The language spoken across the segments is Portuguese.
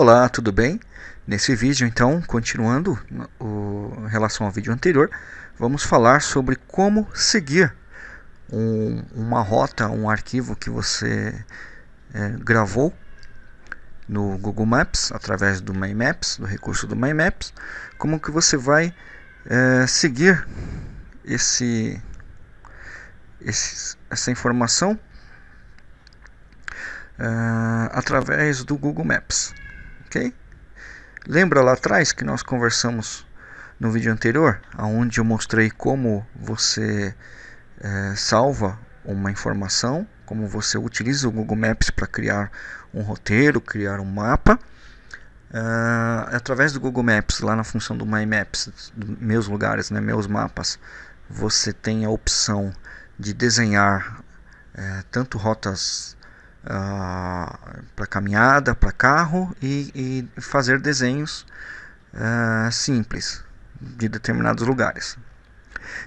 Olá, tudo bem? Nesse vídeo, então, continuando o, em relação ao vídeo anterior, vamos falar sobre como seguir um, uma rota, um arquivo que você é, gravou no Google Maps, através do My Maps, do recurso do My Maps, como que você vai é, seguir esse, esse, essa informação Uh, através do Google Maps ok? Lembra lá atrás que nós conversamos no vídeo anterior, onde eu mostrei como você é, salva uma informação, como você utiliza o Google Maps para criar um roteiro, criar um mapa. Uh, através do Google Maps, lá na função do My Maps, meus lugares, né, meus mapas, você tem a opção de desenhar é, tanto rotas ah, para caminhada, para carro e, e, fazer desenhos uh, simples de determinados lugares.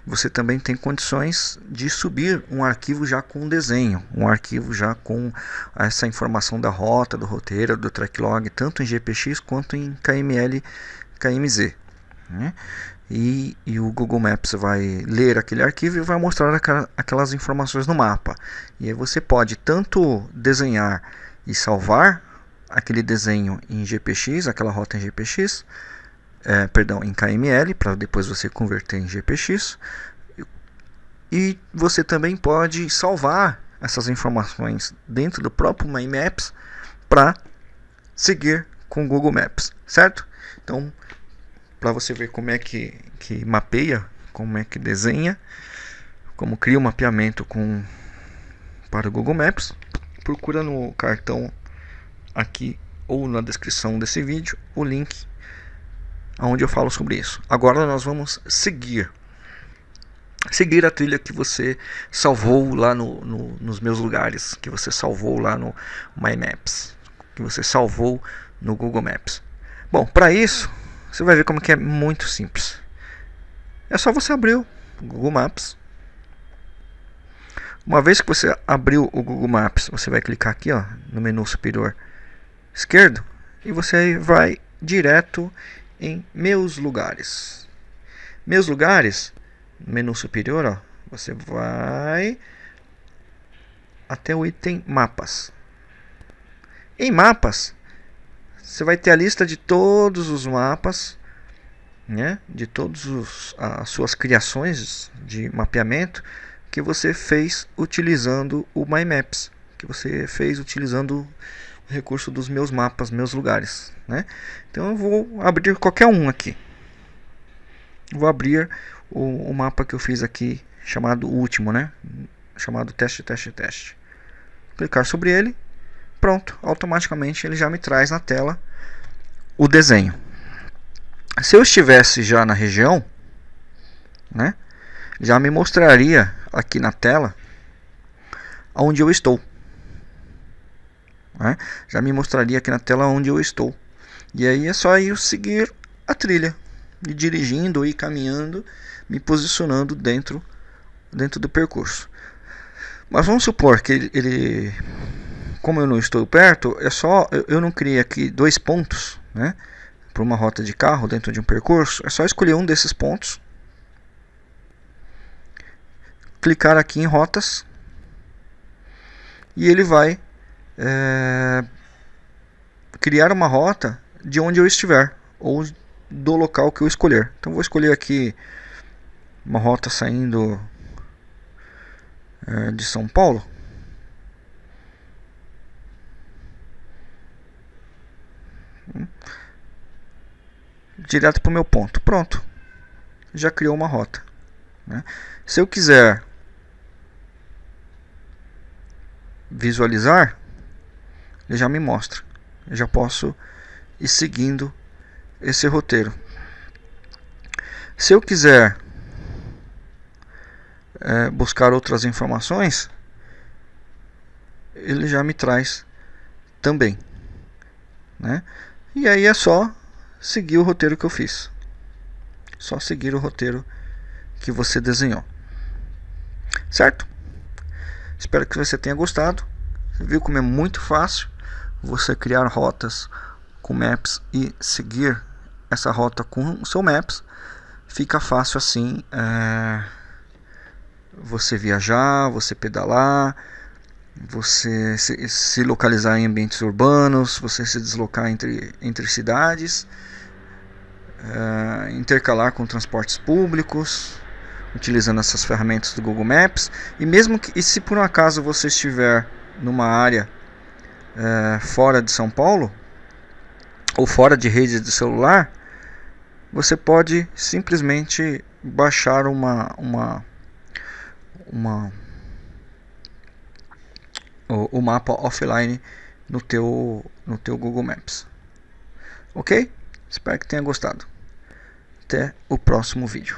Você também tem condições de subir um arquivo já com desenho, um arquivo já com essa informação da rota, do roteiro, do tracklog, tanto em GPX quanto em KML, KMZ. Né? E, e, o Google Maps vai ler aquele arquivo e vai mostrar aquelas informações no mapa. E aí você pode tanto desenhar e salvar aquele desenho em GPX, aquela rota em GPX, é, perdão, em KML, para depois você converter em GPX. E você também pode salvar essas informações dentro do próprio My Maps para seguir com o Google Maps, certo? Então, para você ver como é que, que mapeia, como é que desenha, como cria o um mapeamento com, para o Google Maps, procura no cartão aqui ou na descrição desse vídeo o link onde eu falo sobre isso. Agora nós vamos seguir seguir a trilha que você salvou lá no, no, nos meus lugares, que você salvou lá no My Maps, que você salvou no Google Maps. Bom, para isso você vai ver como que é muito simples. É só você abrir o Google Maps. Uma vez que você abriu o Google Maps, você vai clicar aqui ó, no menu superior esquerdo e você vai direto em Meus Lugares. Meus Lugares, menu superior, ó, você vai até o item Mapas. Em Mapas, você vai ter a lista de todos os mapas, né, de todas as suas criações de mapeamento que você fez utilizando o My Maps, que você fez utilizando o recurso dos meus mapas, meus lugares, né? Então eu vou abrir qualquer um aqui. Vou abrir o, o mapa que eu fiz aqui, chamado último, né? Chamado teste, teste, teste. Clicar sobre ele pronto, automaticamente ele já me traz na tela o desenho. Se eu estivesse já na região, né, já me mostraria aqui na tela onde eu estou. Né? Já me mostraria aqui na tela onde eu estou. E aí é só eu seguir a trilha, e dirigindo e caminhando, me posicionando dentro, dentro do percurso. Mas vamos supor que ele, ele como eu não estou perto, é só eu, eu não criei aqui dois pontos, né? Para uma rota de carro dentro de um percurso, é só escolher um desses pontos, clicar aqui em rotas e ele vai é, criar uma rota de onde eu estiver ou do local que eu escolher. Então vou escolher aqui uma rota saindo é, de São Paulo. Direto para o meu ponto. Pronto, já criou uma rota. Né? Se eu quiser visualizar, ele já me mostra. Eu já posso ir seguindo esse roteiro. Se eu quiser é, buscar outras informações, ele já me traz também. Né? E aí é só seguir o roteiro que eu fiz. Só seguir o roteiro que você desenhou. Certo? Espero que você tenha gostado. Viu como é muito fácil você criar rotas com Maps e seguir essa rota com o seu Maps, fica fácil assim é, você viajar, você pedalar, você se, se, localizar em ambientes urbanos, você se deslocar entre, entre cidades, é, intercalar com transportes públicos, utilizando essas ferramentas do Google Maps. E mesmo que, e se por um acaso você estiver numa área é, fora de São Paulo ou fora de rede de celular, você pode simplesmente baixar uma uma uma o, o mapa offline no teu no teu Google Maps. OK? Espero que tenha gostado. Até o próximo vídeo.